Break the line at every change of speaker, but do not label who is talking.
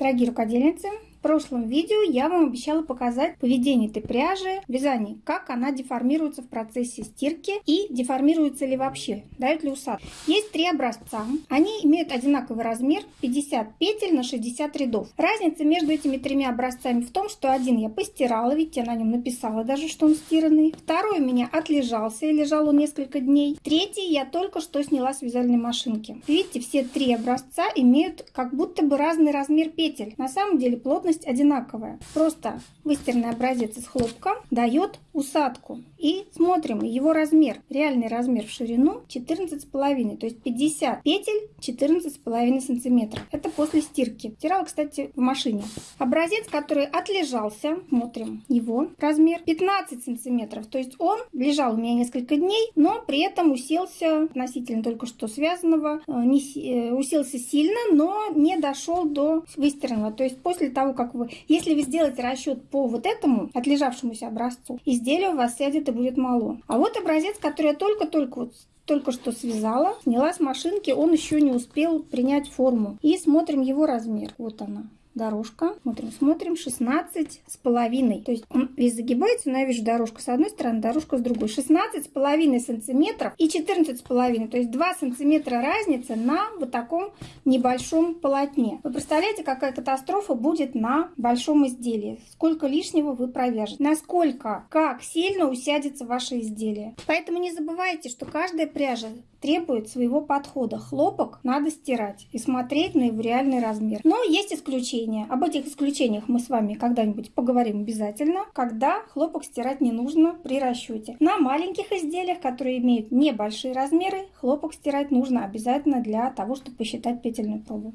Дорогие рукодельницы, в прошлом видео я вам обещала показать поведение этой пряжи в вязании, как она деформируется в процессе стирки и деформируется ли вообще, дают ли усадку. Есть три образца, они имеют одинаковый размер 50 петель на 60 рядов. Разница между этими тремя образцами в том, что один я постирала, видите, я на нем написала даже, что он стиранный. Второй у меня отлежался и лежал он несколько дней. Третий я только что сняла с вязальной машинки. Видите, все три образца имеют как будто бы разный размер петель. На самом деле плотность плотность одинаковая. Просто выстиранный образец из хлопка дает усадку. И смотрим его размер. Реальный размер в ширину 14,5. То есть 50 петель 14,5 сантиметров. Это после стирки. Стирала, кстати, в машине. Образец, который отлежался. Смотрим его размер 15 сантиметров. То есть он лежал у меня несколько дней, но при этом уселся относительно только что связанного. Э, не, э, уселся сильно, но не дошел до выстиранного. То есть после того, как вы... Если вы сделаете расчет по вот этому отлежавшемуся образцу, изделие у вас сядет и будет мало. А вот образец, который я только-только вот только что связала, сняла с машинки, он еще не успел принять форму. И смотрим его размер. Вот она дорожка. Смотрим, смотрим, 16 с половиной. То есть он весь загибается, но я вижу дорожку с одной стороны, дорожка с другой. 16 с половиной сантиметров и 14 с половиной. То есть 2 сантиметра разница на вот таком небольшом полотне. Вы представляете, какая катастрофа будет на большом изделии? Сколько лишнего вы провяжете? Насколько, как сильно усядется ваше изделие? Поэтому не забывайте, что каждая пряжа требует своего подхода. Хлопок надо стирать и смотреть на его реальный размер. Но есть исключения. Об этих исключениях мы с вами когда-нибудь поговорим обязательно, когда хлопок стирать не нужно при расчете. На маленьких изделиях, которые имеют небольшие размеры, хлопок стирать нужно обязательно для того, чтобы посчитать петельную пробу.